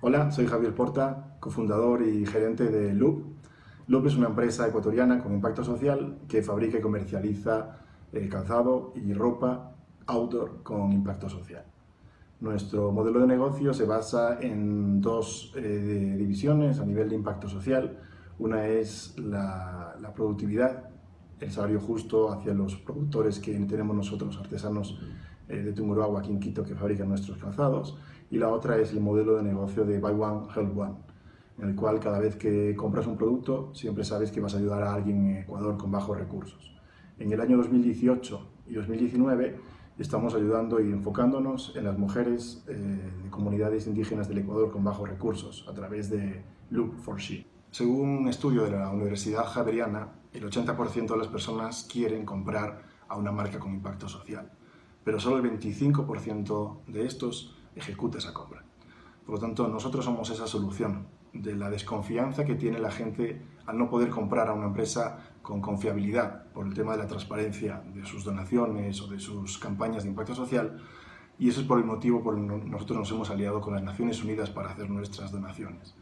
Hola, soy Javier Porta, cofundador y gerente de Loop. Loop es una empresa ecuatoriana con impacto social que fabrica y comercializa eh, calzado y ropa outdoor con impacto social. Nuestro modelo de negocio se basa en dos eh, divisiones a nivel de impacto social. Una es la, productividad, el salario justo hacia los productores que tenemos nosotros, artesanos eh, de Tungurahua, aquí en Quito, que fabrican nuestros calzados. Y la otra es el modelo de negocio de Buy One, Help One, en el cual cada vez que compras un producto siempre sabes que vas a ayudar a alguien en Ecuador con bajos recursos. En el año 2018 y 2019 estamos ayudando y enfocándonos en las mujeres eh, de comunidades indígenas del Ecuador con bajos recursos a través de Loop for She. Según un estudio de la Universidad Javeriana, el 80% de las personas quieren comprar a una marca con impacto social, pero solo el 25% de estos ejecuta esa compra. Por lo tanto, nosotros somos esa solución de la desconfianza que tiene la gente al no poder comprar a una empresa con confiabilidad por el tema de la transparencia de sus donaciones o de sus campañas de impacto social y eso es por el motivo por el que nosotros nos hemos aliado con las Naciones Unidas para hacer nuestras donaciones.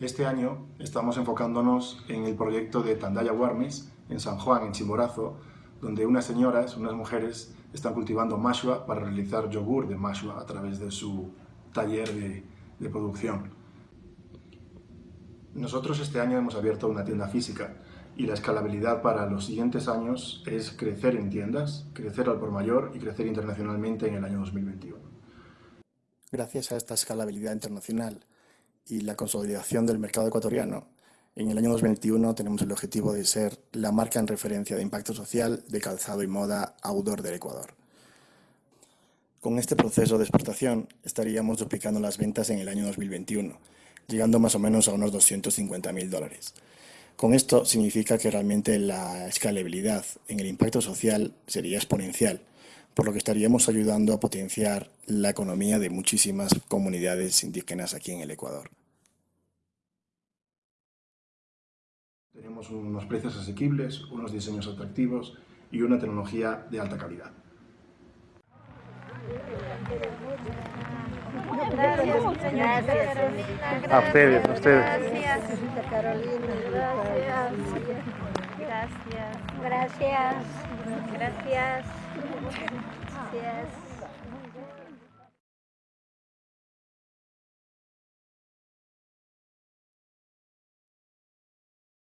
Este año estamos enfocándonos en el proyecto de Tandaya Warmes en San Juan, en Chimborazo, donde unas señoras, unas mujeres, están cultivando mashua para realizar yogur de mashua a través de su taller de, de producción. Nosotros este año hemos abierto una tienda física y la escalabilidad para los siguientes años es crecer en tiendas, crecer al por mayor y crecer internacionalmente en el año 2021. Gracias a esta escalabilidad internacional y la consolidación del mercado ecuatoriano, en el año 2021 tenemos el objetivo de ser la marca en referencia de impacto social de calzado y moda outdoor del Ecuador. Con este proceso de exportación estaríamos duplicando las ventas en el año 2021, llegando más o menos a unos 250 mil dólares. Con esto significa que realmente la escalabilidad en el impacto social sería exponencial, por lo que estaríamos ayudando a potenciar la economía de muchísimas comunidades indígenas aquí en el Ecuador. Tenemos unos precios asequibles, unos diseños atractivos y una tecnología de alta calidad. Gracias, gracias Carolina. A ustedes, a ustedes. Gracias. Carolina. Gracias. Gracias. Gracias. Gracias. Gracias.